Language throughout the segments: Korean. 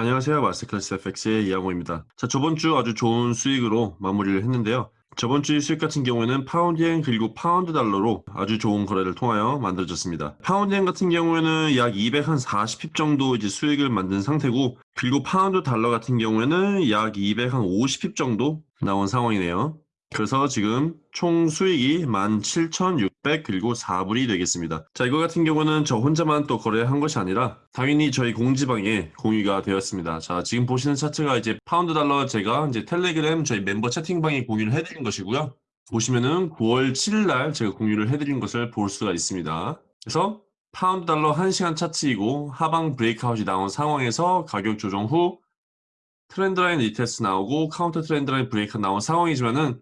안녕하세요. 마스터클래스 FX의 이양호입니다. 자, 저번 주 아주 좋은 수익으로 마무리를 했는데요. 저번 주 수익 같은 경우에는 파운드엔 그리고 파운드 달러로 아주 좋은 거래를 통하여 만들어졌습니다. 파운드엔 같은 경우에는 약 240pip 정도 이제 수익을 만든 상태고 그리고 파운드 달러 같은 경우에는 약 250pip 정도 나온 상황이네요. 그래서 지금 총 수익이 17,600 그리고 4불이 되겠습니다. 자 이거 같은 경우는 저 혼자만 또 거래한 것이 아니라 당연히 저희 공지방에 공유가 되었습니다. 자 지금 보시는 차트가 이제 파운드 달러 제가 이제 텔레그램 저희 멤버 채팅방에 공유를 해드린 것이고요. 보시면은 9월 7일 날 제가 공유를 해드린 것을 볼 수가 있습니다. 그래서 파운드 달러 1시간 차트이고 하방 breakout이 나온 상황에서 가격 조정 후 trendline retest 나오고 counter trendline break 나온 상황이지만은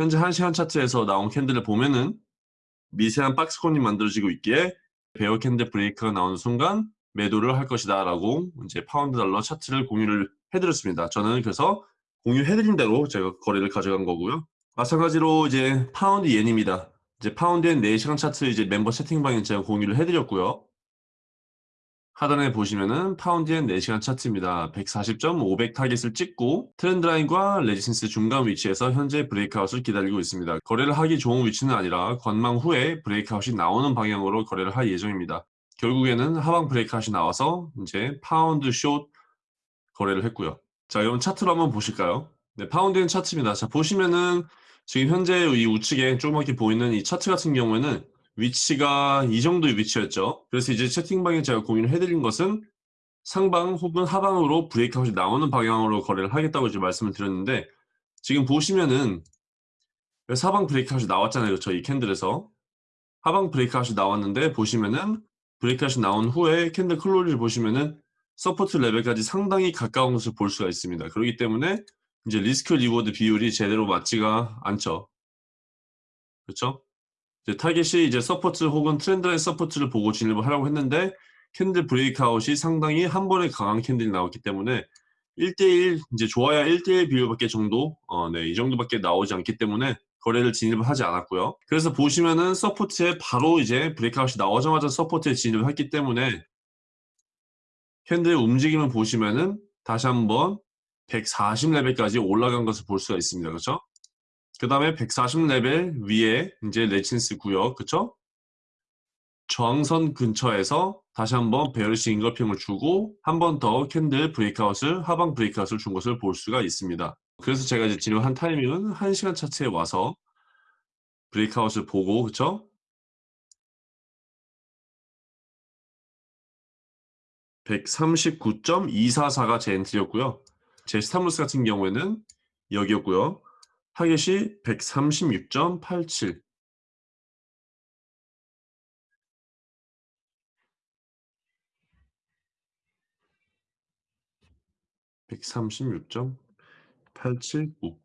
현재 1시간 차트에서 나온 candle을 보면은 미세한 박스권이 만들어지고 있기에 bear candle break가 나오는 순간 매도를 할 것이다 라고 이제 파운드 달러 차트를 공유를 해드렸습니다. 저는 그래서 공유해드린 대로 제가 거래를 가져간 거고요. 마찬가지로 이제 파운드 옌입니다. 이제 파운드엔 4시간 차트 이제 멤버 채팅방에 제가 공유를 해드렸고요. 하단에 보시면은 파운드엔 4시간 차트입니다. 140.500 타겟을 찍고 trend line과 resistance 중간 위치에서 현재 breakout을 기다리고 있습니다. 거래를 하기 좋은 위치는 아니라 관망 후에 breakout이 나오는 방향으로 거래를 할 예정입니다. 결국에는 하방 breakout이 나와서 이제 파운드 숏 거래를 했고요. 자, 그럼 차트로 한번 보실까요? 네, 파운드엔 차트입니다. 자, 보시면은 지금 현재 이 우측에 조그맣게 보이는 이 차트 같은 경우에는 위치가 이 정도의 위치였죠. 그래서 이제 채팅방에 제가 공유를 해드린 것은 상방 혹은 하방으로 breakout이 나오는 방향으로 거래를 하겠다고 이제 말씀을 드렸는데 지금 보시면은 하방 breakout이 나왔잖아요. 그렇죠? 이 candle에서 하방 breakout이 나왔는데 보시면은 breakout이 나온 후에 candle closing을 보시면은 support 레벨까지 상당히 가까운 것을 볼 수가 있습니다. 그렇기 때문에 이제 risk reward 비율이 제대로 맞지가 않죠. 그렇죠? 이제 타겟이 이제 support 혹은 trend line support를 보고 진입을 하려고 했는데 candle breakout이 상당히 한 번에 강한 candle이 나왔기 때문에 1대1 이제 좋아야 1대1 비율밖에 정도 어, 네, 이 정도밖에 나오지 않기 때문에 거래를 진입을 하지 않았고요. 그래서 보시면은 support에 바로 이제 breakout이 나오자마자 support에 진입을 했기 때문에 candle의 움직임을 보시면은 다시 한번 140레벨까지 올라간 것을 볼 수가 있습니다. 그렇죠? 그 다음에 140레벨 위에 이제 resistance 구역, 그쵸? 저항선 근처에서 다시 한번 bearish engulfing을 주고 한 번 더 candle breakout을 하방 breakout을 준 것을 볼 수가 있습니다. 그래서 제가 이제 진행한 타이밍은 1시간 차트에 와서 breakout을 보고 그쵸? 139.244가 제 entry였고요. 제 stop loss 같은 경우에는 여기였고요. 타겟이 136.87 136.879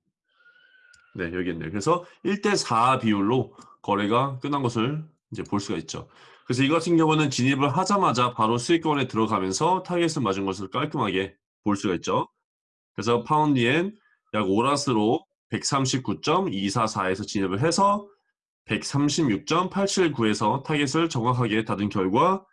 네, 여기 있네요. 그래서 1대4 비율로 거래가 끝난 것을 이제 볼 수가 있죠. 그래서 이 같은 경우는 진입을 하자마자 바로 수익권에 들어가면서 타겟을 맞은 것을 깔끔하게 볼 수가 있죠. 그래서 파운드엔 약 오 lots로 139.244에서 진입을 해서 136.879에서 타겟을 정확하게 닫은 결과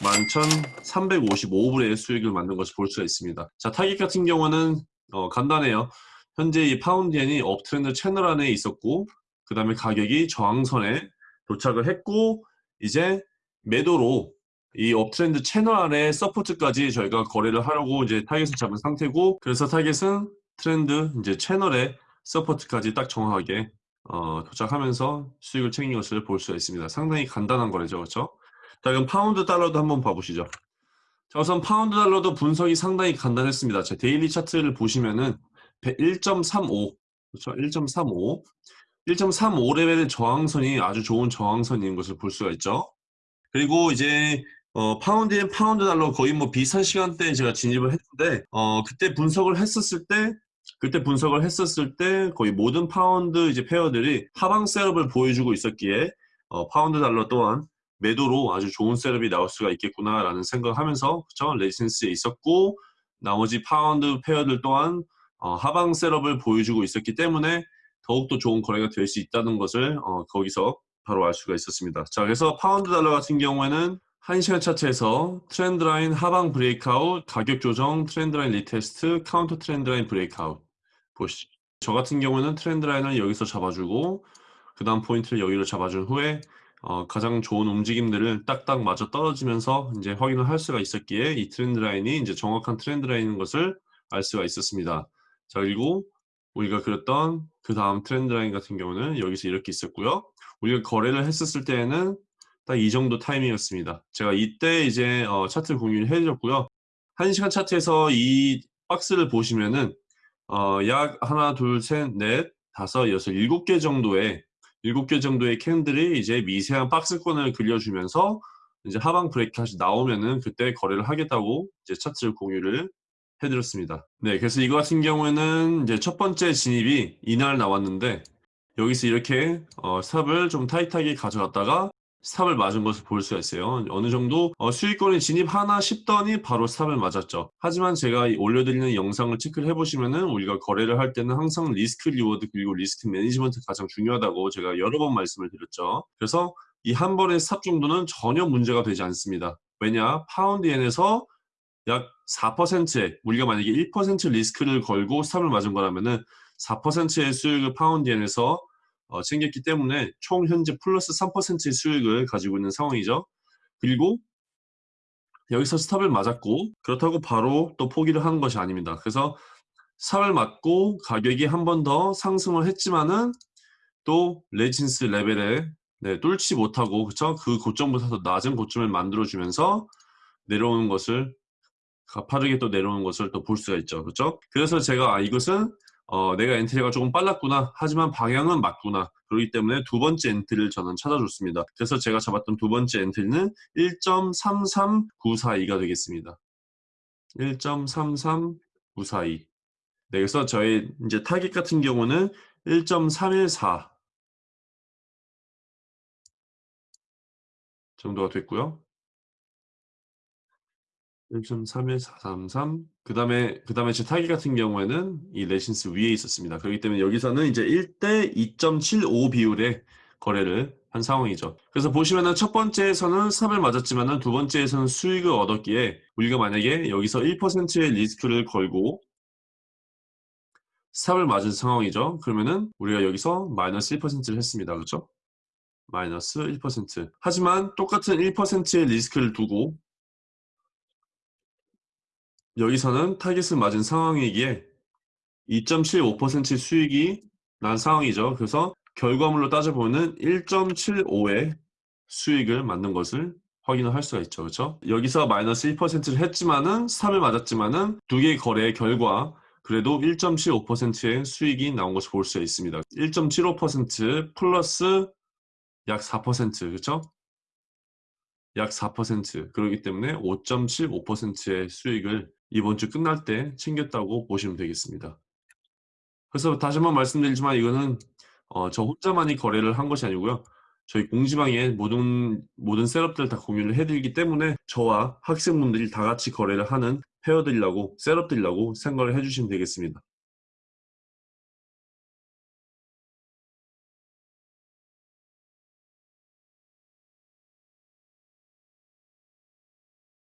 11,355불의 수익을 만든 것을 볼 수가 있습니다. 자, 타겟 같은 경우는 어, 간단해요. 현재 이 파운드엔이 uptrend 채널 안에 있었고 그 다음에 가격이 저항선에 도착을 했고 이제 매도로 이 uptrend 채널 안에 support까지 저희가 거래를 하려고 이제 타겟을 잡은 상태고 그래서 타겟은 트렌드 이제 채널에 support까지 딱 정확하게 어, 도착하면서 수익을 챙긴 것을 볼 수가 있습니다. 상당히 간단한 거래죠. 그렇죠? 자, 그럼 파운드 달러도 한번 봐보시죠. 자, 우선 파운드 달러도 분석이 상당히 간단했습니다. 제 daily 차트를 보시면은 1.35 그렇죠? 1.35 1.35 레벨의 저항선이 아주 좋은 저항선인 것을 볼 수가 있죠. 그리고 이제 어, 파운드 엔 파운드 달러 거의 뭐 비슷한 시간대에 제가 진입을 했는데 어, 그때 분석을 했었을 때 그때 분석을 했었을 때 거의 모든 파운드 이제 pair들이 하방 setup을 보여주고 있었기에 어, 파운드 달러 또한 매도로 아주 좋은 setup이 나올 수가 있겠구나라는 생각하면서 그쵸 resistance에 있었고 나머지 파운드 pair들 또한 어, 하방 setup을 보여주고 있었기 때문에 더욱더 좋은 거래가 될 수 있다는 것을 어, 거기서 바로 알 수가 있었습니다. 자 그래서 파운드 달러 같은 경우에는 1시간 차트에서 trend line 하방 breakout, 가격 조정, trend line retest, counter trend line breakout 보시죠. 저 같은 경우는 trend line을 여기서 잡아주고 그 다음 포인트를 여기로 잡아준 후에 어, 가장 좋은 움직임들을 딱딱 맞아 떨어지면서 이제 확인을 할 수가 있었기에 이 trend line이 이제 정확한 trend line인 것을 알 수가 있었습니다. 자 그리고 우리가 그렸던 그 다음 트렌드 라인 같은 경우는 여기서 이렇게 있었고요. 우리가 거래를 했었을 때에는 딱 이 정도 타이밍이었습니다. 제가 이때 이제 어, 차트를 공유를 해드렸고요. 1시간 차트에서 이 박스를 보시면은 어, 약 하나, 둘, 셋, 넷, 다섯, 여섯, 일곱 개 정도의 일곱 개 정도의 캔들이 이제 미세한 박스권을 그려주면서 이제 하방 브레이크샷이 나오면은 그때 거래를 하겠다고 이제 차트를 공유를 해드렸습니다. 네, 그래서 이거 같은 경우에는 이제 첫 번째 진입이 이날 나왔는데 여기서 이렇게 어, stop을 좀 타이트하게 가져갔다가 stop을 맞은 것을 볼 수가 있어요. 어느 정도 어, 수익권이 진입하나 싶더니 바로 stop을 맞았죠. 하지만 제가 올려드리는 영상을 체크를 해보시면 은 우리가 거래를 할 때는 항상 risk reward 그리고 risk management 가장 중요하다고 제가 여러 번 말씀을 드렸죠. 그래서 이 한 번의 stop 정도는 전혀 문제가 되지 않습니다. 왜냐? 파운드엔에서 약 4%의 우리가 만약에 1% 리스크를 걸고 stop을 맞은 거라면 은 4%의 수익을 파운드엔에서 어, 챙겼기 때문에 총 현재 플러스 3%의 수익을 가지고 있는 상황이죠. 그리고 여기서 stop을 맞았고 그렇다고 바로 또 포기를 하는 것이 아닙니다. 그래서 stop을 맞고 가격이 한 번 더 상승을 했지만은 또 resistance 레벨에 네, 뚫지 못하고 그쵸? 그 고점보다 더 낮은 고점을 만들어주면서 내려오는 것을 가파르게 또 내려오는 것을 또 볼 수가 있죠. 그렇죠? 그래서 제가 아, 이것은 어, 내가 entry가 조금 빨랐구나. 하지만 방향은 맞구나. 그렇기 때문에 두 번째 entry를 저는 찾아줬습니다. 그래서 제가 잡았던 두 번째 entry는 1.33942가 되겠습니다. 1.33942 네, 그래서 저의 이제 타깃 같은 경우는 1.314 정도가 됐고요 1.31433. 그 다음에, 그 다음에 제 타기 같은 경우에는 이 레신스 위에 있었습니다. 그렇기 때문에 여기서는 이제 1대 2.75 비율의 거래를 한 상황이죠. 그래서 보시면은 첫 번째에서는 스탑을 맞았지만은 두 번째에서는 수익을 얻었기에 우리가 만약에 여기서 1%의 리스크를 걸고 스탑을 맞은 상황이죠. 그러면은 우리가 여기서 마이너스 1%를 했습니다. 그렇죠? 마이너스 1%. 하지만 똑같은 1%의 리스크를 두고 여기서는 타깃을 맞은 상황이기에 2.75% 수익이 난 상황이죠. 그래서 결과물로 따져보면 1.75의 수익을 만든 것을 확인을 할 수가 있죠. 그렇죠? 여기서 마이너스 1%를 했지만은 스탑을 맞았지만은 두 개의 거래의 결과 그래도 1.75%의 수익이 나온 것을 볼 수가 있습니다. 1.75% 플러스 약 4% 그렇죠? 약 4% 그렇기 때문에 5.75%의 수익을 이번 주 끝날 때 챙겼다고 보시면 되겠습니다. 그래서 다시 한번 말씀드리지만 이거는 어, 저 혼자만이 거래를 한 것이 아니고요. 저희 공지방에 모든 모든 셋업들 다 공유를 해드리기 때문에 저와 학생분들이 다 같이 거래를 하는 페어들이라고 셋업들이라고 생각을 해주시면 되겠습니다.